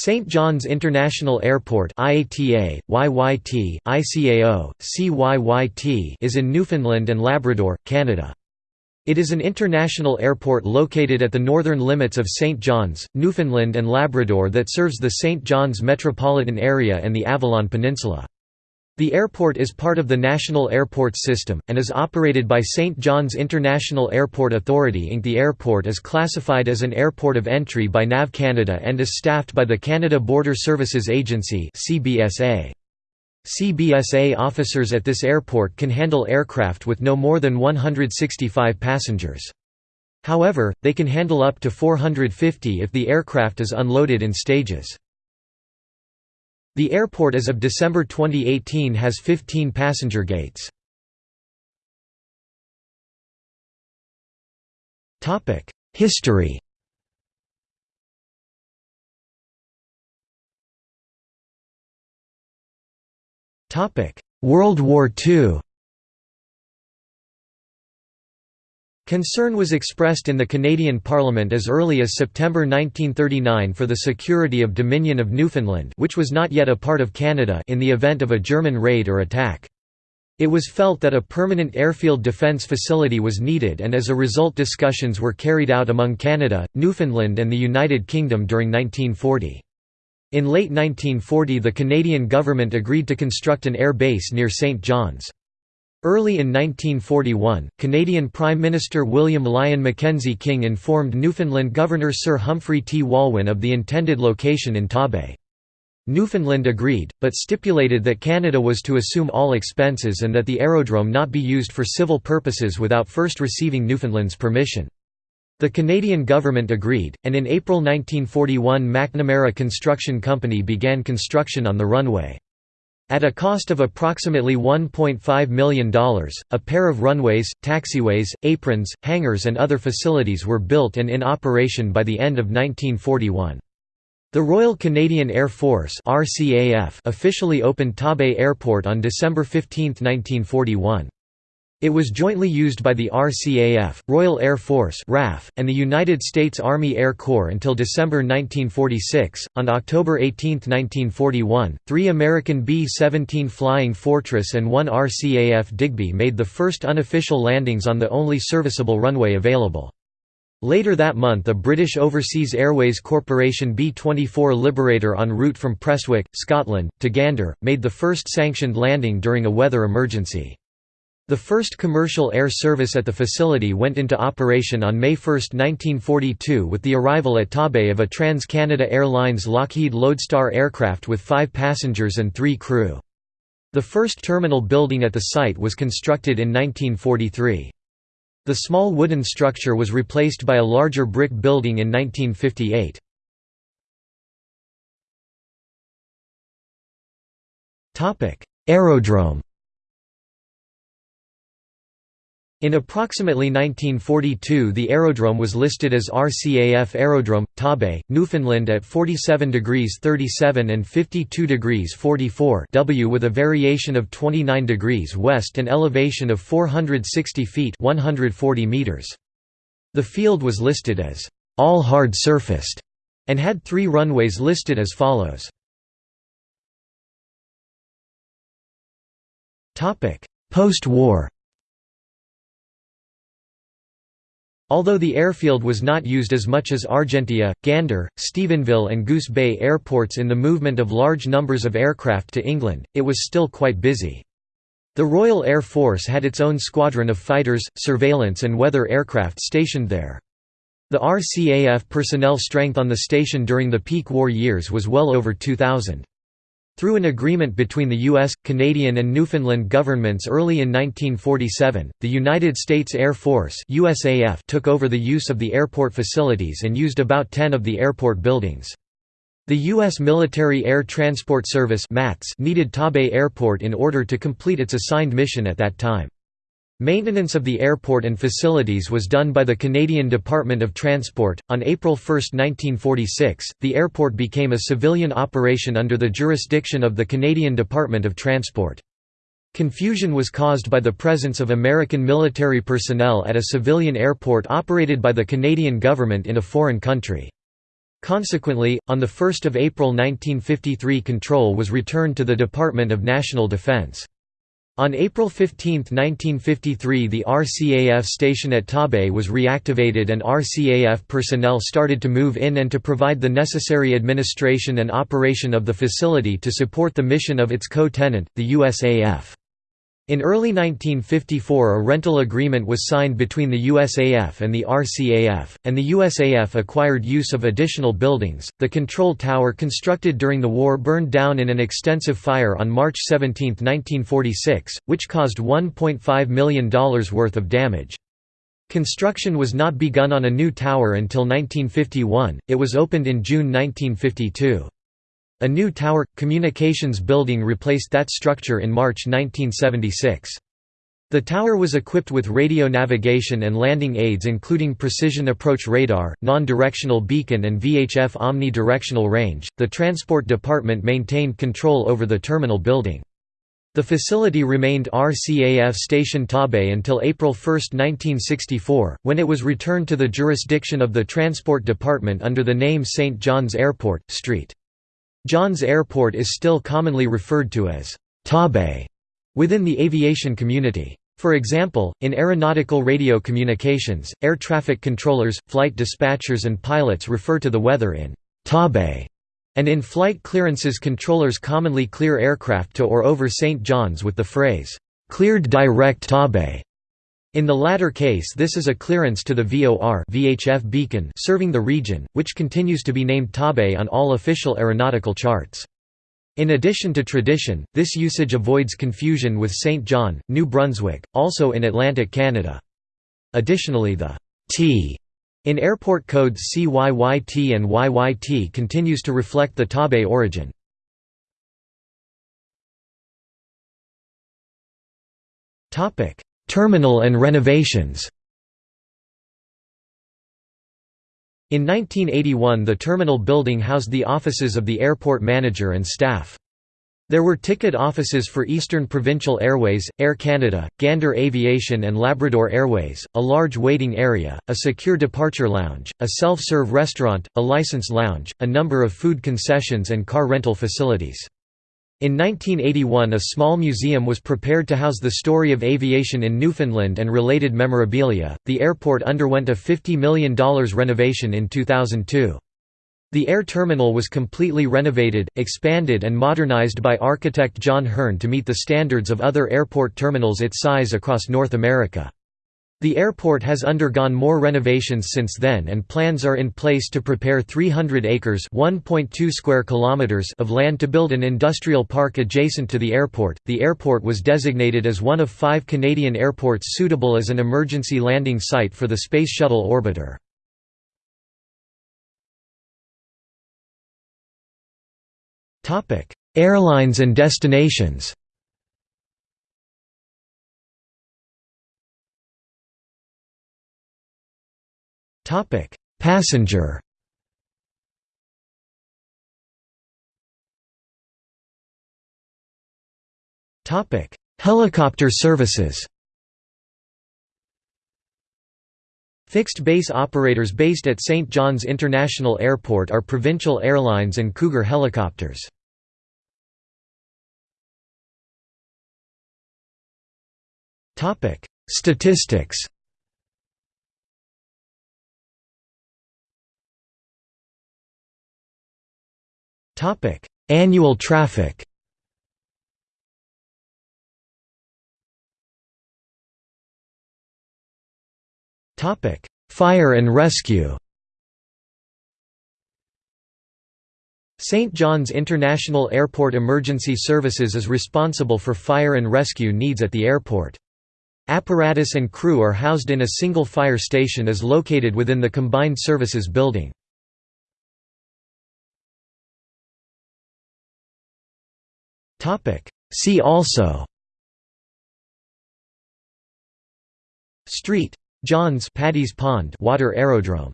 St. John's International Airport IATA, YYT, ICAO, CYYT is in Newfoundland and Labrador, Canada. It is an international airport located at the northern limits of St. John's, Newfoundland and Labrador that serves the St. John's metropolitan area and the Avalon Peninsula. The airport is part of the National Airports System, and is operated by St. John's International Airport Authority Inc. The airport is classified as an airport of entry by NAV Canada and is staffed by the Canada Border Services Agency CBSA. CBSA officers at this airport can handle aircraft with no more than 165 passengers. However, they can handle up to 450 if the aircraft is unloaded in stages. The airport as of December 2018 has 15 passenger gates. History World War II Concern was expressed in the Canadian Parliament as early as September 1939 for the security of Dominion of Newfoundland which was not yet a part of Canada in the event of a German raid or attack. It was felt that a permanent airfield defence facility was needed and as a result discussions were carried out among Canada, Newfoundland and the United Kingdom during 1940. In late 1940 the Canadian government agreed to construct an air base near St. John's. Early in 1941, Canadian Prime Minister William Lyon Mackenzie King informed Newfoundland Governor Sir Humphrey T. Walwyn of the intended location in Torbay. Newfoundland agreed, but stipulated that Canada was to assume all expenses and that the aerodrome not be used for civil purposes without first receiving Newfoundland's permission. The Canadian government agreed, and in April 1941 McNamara Construction Company began construction on the runway. At a cost of approximately $1.5 million, a pair of runways, taxiways, aprons, hangars and other facilities were built and in operation by the end of 1941. The Royal Canadian Air Force officially opened Torbay Airport on December 15, 1941. It was jointly used by the RCAF, Royal Air Force (RAF), and the United States Army Air Corps until December 1946. On October 18, 1941, three American B-17 Flying Fortress and one RCAF Digby made the first unofficial landings on the only serviceable runway available. Later that month a British Overseas Airways Corporation B-24 Liberator en route from Prestwick, Scotland, to Gander, made the first sanctioned landing during a weather emergency. The first commercial air service at the facility went into operation on May 1, 1942 with the arrival at Torbay of a Trans-Canada Airlines Lockheed Lodestar aircraft with five passengers and three crew. The first terminal building at the site was constructed in 1943. The small wooden structure was replaced by a larger brick building in 1958. Aerodrome In approximately 1942 the aerodrome was listed as RCAF Aerodrome, Torbay, Newfoundland at 47 degrees 37 and 52 degrees 44 W with a variation of 29 degrees west and elevation of 460 feet 140 meters. The field was listed as all hard surfaced and had three runways listed as follows. Post-war Although the airfield was not used as much as Argentia, Gander, Stephenville and Goose Bay airports in the movement of large numbers of aircraft to England, it was still quite busy. The Royal Air Force had its own squadron of fighters, surveillance and weather aircraft stationed there. The RCAF personnel strength on the station during the peak war years was well over 2,000. Through an agreement between the U.S., Canadian and Newfoundland governments early in 1947, the United States Air Force USAF took over the use of the airport facilities and used about 10 of the airport buildings. The U.S. Military Air Transport Service needed Torbay Airport in order to complete its assigned mission at that time. Maintenance of the airport and facilities was done by the Canadian Department of Transport. On April 1, 1946, the airport became a civilian operation under the jurisdiction of the Canadian Department of Transport. Confusion was caused by the presence of American military personnel at a civilian airport operated by the Canadian government in a foreign country. Consequently, on 1 April 1953 control was returned to the Department of National Defense. On April 15, 1953 the RCAF station at Torbay was reactivated and RCAF personnel started to move in and to provide the necessary administration and operation of the facility to support the mission of its co-tenant, the USAF. In early 1954 a rental agreement was signed between the USAF and the RCAF, and the USAF acquired use of additional buildings. The control tower constructed during the war burned down in an extensive fire on March 17, 1946, which caused $1.5 million worth of damage. Construction was not begun on a new tower until 1951, it was opened in June 1952. A new tower, communications building replaced that structure in March 1976. The tower was equipped with radio navigation and landing aids including precision approach radar, non-directional beacon and VHF omni-directional range. The Transport Department maintained control over the terminal building. The facility remained RCAF Station Torbay until April 1, 1964, when it was returned to the jurisdiction of the Transport Department under the name St. John's Airport, St. John's Airport is still commonly referred to as Torbay within the aviation community. For example, in aeronautical radio communications, air traffic controllers, flight dispatchers and pilots refer to the weather in Torbay, and in flight clearances controllers commonly clear aircraft to or over St. John's with the phrase, "'cleared direct Tabay'". In the latter case this is a clearance to the VOR VHF beacon serving the region, which continues to be named Torbay on all official aeronautical charts. In addition to tradition, this usage avoids confusion with St. John, New Brunswick, also in Atlantic Canada. Additionally the T in airport codes CYYT and YYT continues to reflect the Torbay origin. Topic: Terminal and renovations In 1981 the terminal building housed the offices of the airport manager and staff. There were ticket offices for Eastern Provincial Airways, Air Canada, Gander Aviation and Labrador Airways, a large waiting area, a secure departure lounge, a self-serve restaurant, a license lounge, a number of food concessions and car rental facilities. In 1981 a small museum was prepared to house the story of aviation in Newfoundland and related memorabilia. The airport underwent a $50 million renovation in 2002. The air terminal was completely renovated, expanded and modernized by architect John Hearn to meet the standards of other airport terminals its size across North America. The airport has undergone more renovations since then and plans are in place to prepare 300 acres (1.2 square kilometers) of land to build an industrial park adjacent to the airport. The airport was designated as one of 5 Canadian airports suitable as an emergency landing site for the Space Shuttle orbiter. Airlines and destinations. Topic: Passenger. Topic: Helicopter services. Fixed base operators based at St. John's International Airport are Provincial Airlines and Cougar Helicopters. Statistics Topic: Annual traffic. Topic: Fire and rescue. St. John's International Airport Emergency Services is responsible for fire and rescue needs at the airport. Apparatus and crew are housed in a single fire station is located within the Combined Services building. See also. Street. Johns Paddy's Pond water aerodrome